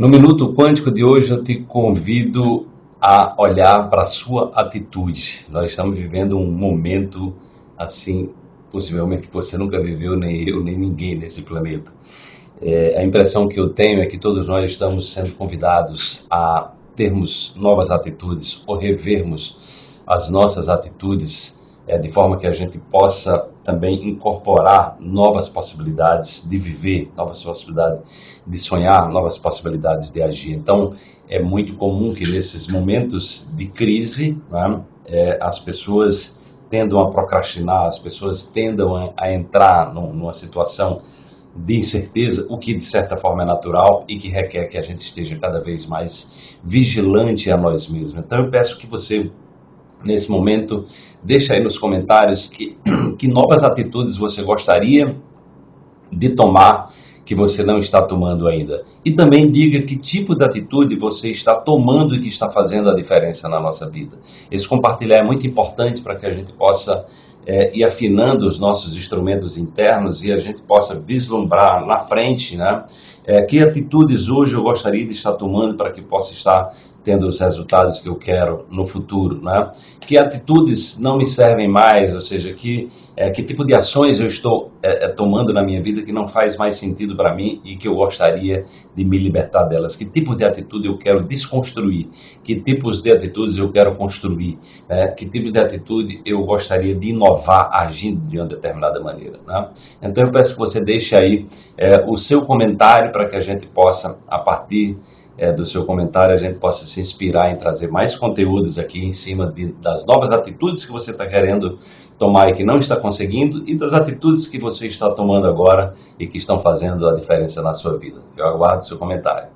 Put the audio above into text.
No Minuto Quântico de hoje eu te convido a olhar para a sua atitude. Nós estamos vivendo um momento assim, possivelmente que você nunca viveu, nem eu, nem ninguém nesse planeta. É, a impressão que eu tenho é que todos nós estamos sendo convidados a termos novas atitudes ou revermos as nossas atitudes é, de forma que a gente possa também incorporar novas possibilidades de viver, novas possibilidades de sonhar, novas possibilidades de agir. Então, é muito comum que nesses momentos de crise, né, é, as pessoas tendam a procrastinar, as pessoas tendam a, a entrar num, numa situação de incerteza, o que de certa forma é natural e que requer que a gente esteja cada vez mais vigilante a nós mesmos. Então, eu peço que você nesse momento. Deixa aí nos comentários que, que novas atitudes você gostaria de tomar que você não está tomando ainda. E também diga que tipo de atitude você está tomando e que está fazendo a diferença na nossa vida. Esse compartilhar é muito importante para que a gente possa é, ir afinando os nossos instrumentos internos e a gente possa vislumbrar na frente, né? É, que atitudes hoje eu gostaria de estar tomando para que possa estar tendo os resultados que eu quero no futuro, né? Que atitudes não me servem mais, ou seja, que é, que tipo de ações eu estou é, tomando na minha vida que não faz mais sentido para mim e que eu gostaria de me libertar delas? Que tipo de atitude eu quero desconstruir? Que tipos de atitudes eu quero construir? Né? Que tipos de atitude eu gostaria de inovar agindo de uma determinada maneira? Né? Então eu peço que você deixe aí é, o seu comentário para que a gente possa, a partir é, do seu comentário, a gente possa se inspirar em trazer mais conteúdos aqui em cima de, das novas atitudes que você está querendo tomar e que não está conseguindo e das atitudes que você está tomando agora e que estão fazendo a diferença na sua vida. Eu aguardo seu comentário.